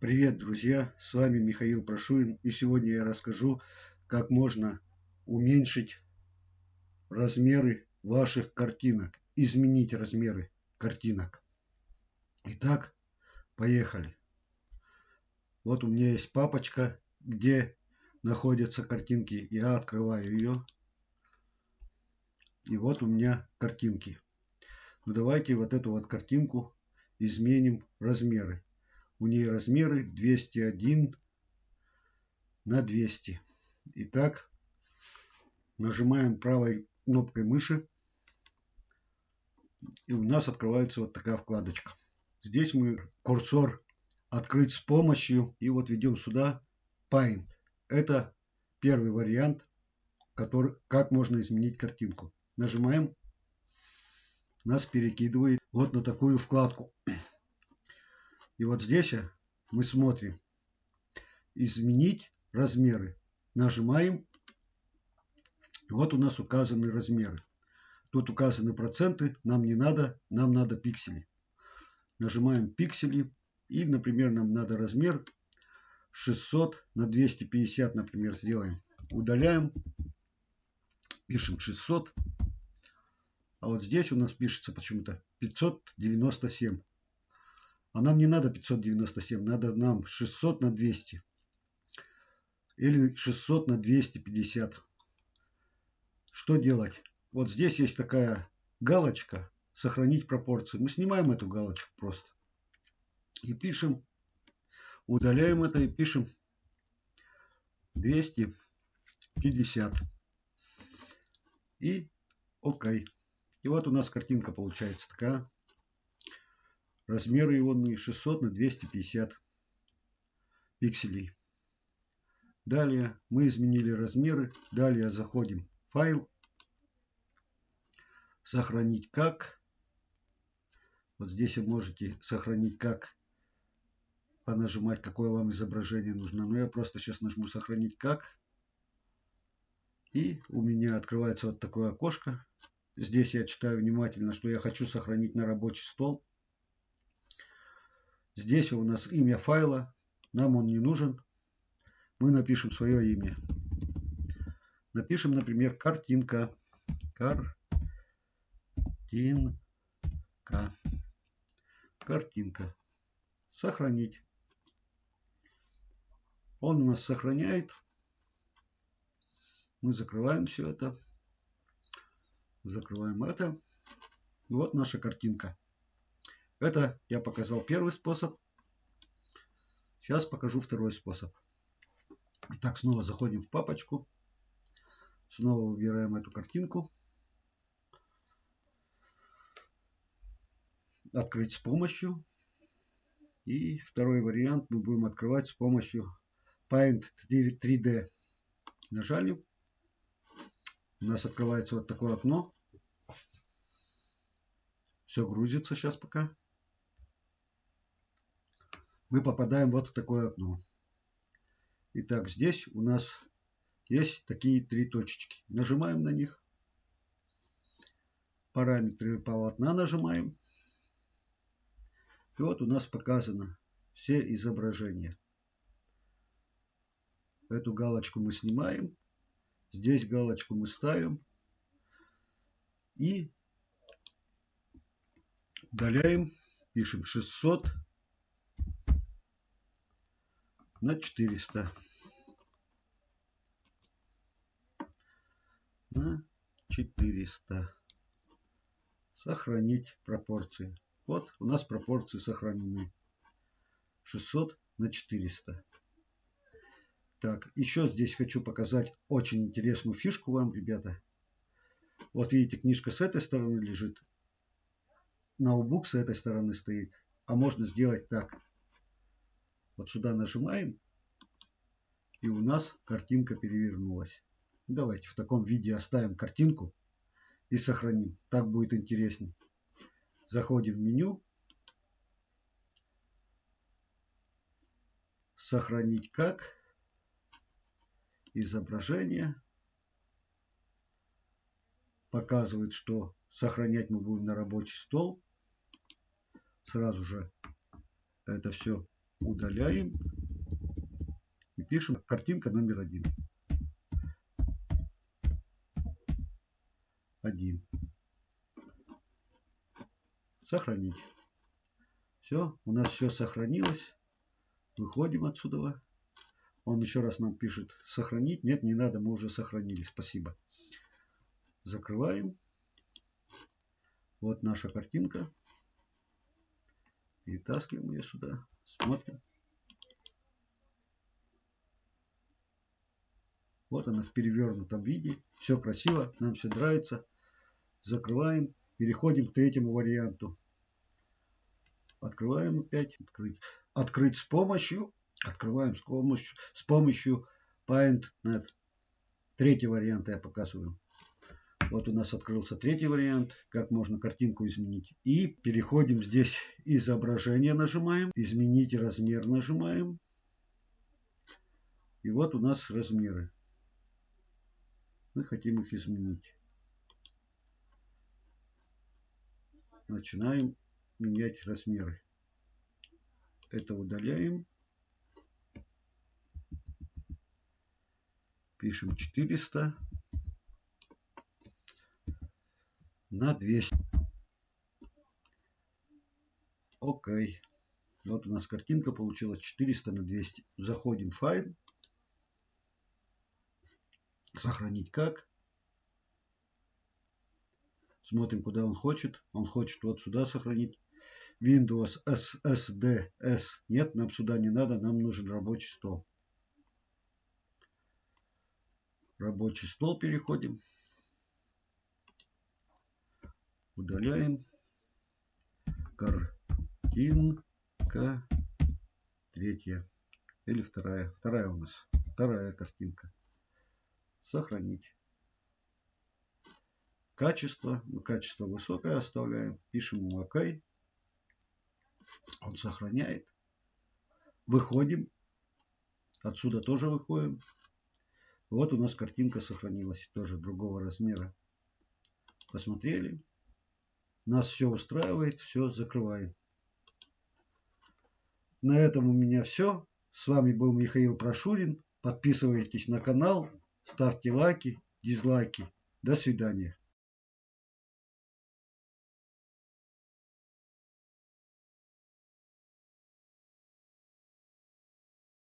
Привет, друзья! С вами Михаил Прошурин и сегодня я расскажу, как можно уменьшить размеры ваших картинок, изменить размеры картинок. Итак, поехали. Вот у меня есть папочка, где находятся картинки. Я открываю ее. И вот у меня картинки. Ну давайте вот эту вот картинку изменим размеры. У нее размеры 201 на 200. Итак, нажимаем правой кнопкой мыши. И у нас открывается вот такая вкладочка. Здесь мы курсор открыть с помощью. И вот ведем сюда Paint. Это первый вариант, который, как можно изменить картинку. Нажимаем. Нас перекидывает вот на такую вкладку. И вот здесь мы смотрим изменить размеры. Нажимаем. Вот у нас указаны размеры. Тут указаны проценты. Нам не надо. Нам надо пиксели. Нажимаем пиксели. И, например, нам надо размер 600 на 250, например, сделаем. Удаляем. Пишем 600. А вот здесь у нас пишется почему-то 597. А нам не надо 597, надо нам 600 на 200. Или 600 на 250. Что делать? Вот здесь есть такая галочка «Сохранить пропорции». Мы снимаем эту галочку просто. И пишем, удаляем это и пишем 250. И ОК. И вот у нас картинка получается такая. Размеры ионные 600 на 250 пикселей. Далее мы изменили размеры. Далее заходим в файл. Сохранить как. Вот здесь вы можете сохранить как. Понажимать, какое вам изображение нужно. Но я просто сейчас нажму сохранить как. И у меня открывается вот такое окошко. Здесь я читаю внимательно, что я хочу сохранить на рабочий стол. Здесь у нас имя файла. Нам он не нужен. Мы напишем свое имя. Напишем, например, картинка. Картинка. Картинка. Сохранить. Он у нас сохраняет. Мы закрываем все это. Закрываем это. И вот наша картинка. Это я показал первый способ. Сейчас покажу второй способ. Итак, снова заходим в папочку. Снова выбираем эту картинку. Открыть с помощью. И второй вариант мы будем открывать с помощью Paint 3D. Нажали. У нас открывается вот такое окно. Все грузится сейчас пока мы попадаем вот в такое окно. Итак, здесь у нас есть такие три точечки. Нажимаем на них. Параметры полотна нажимаем. И вот у нас показано все изображения. Эту галочку мы снимаем. Здесь галочку мы ставим. И удаляем. Пишем 600 на 400 на 400 сохранить пропорции. Вот у нас пропорции сохранены. 600 на 400 так еще здесь хочу показать очень интересную фишку вам ребята. Вот видите книжка с этой стороны лежит. Ноутбук с этой стороны стоит. А можно сделать так вот сюда нажимаем, и у нас картинка перевернулась. Давайте в таком виде оставим картинку и сохраним. Так будет интереснее. Заходим в меню. Сохранить как. Изображение. Показывает, что сохранять мы будем на рабочий стол. Сразу же это все Удаляем. И пишем картинка номер один. Один. Сохранить. Все, у нас все сохранилось. Выходим отсюда. Он еще раз нам пишет сохранить. Нет, не надо, мы уже сохранили. Спасибо. Закрываем. Вот наша картинка. Перетаскиваем ее сюда. Смотрим. Вот она в перевернутом виде. Все красиво, нам все нравится. Закрываем. Переходим к третьему варианту. Открываем опять. Открыть. Открыть с помощью. Открываем с помощью, с помощью PaintNet. Третий вариант я показываю. Вот у нас открылся третий вариант, как можно картинку изменить. И переходим здесь изображение нажимаем, изменить размер нажимаем. И вот у нас размеры. Мы хотим их изменить. Начинаем менять размеры. Это удаляем. Пишем 400 на 200. Окей. Вот у нас картинка получилась 400 на 200. Заходим в файл. Сохранить как. Смотрим, куда он хочет. Он хочет вот сюда сохранить. Windows SSD S. Нет, нам сюда не надо. Нам нужен рабочий стол. Рабочий стол переходим. Удаляем. Картинка. Третья. Или вторая. Вторая у нас. Вторая картинка. Сохранить. Качество. Ну, качество высокое оставляем. Пишем ему ОК. Он сохраняет. Выходим. Отсюда тоже выходим. Вот у нас картинка сохранилась. Тоже другого размера. Посмотрели. Нас все устраивает, все закрываем. На этом у меня все. С вами был Михаил Прошурин. Подписывайтесь на канал, ставьте лайки, дизлайки. До свидания.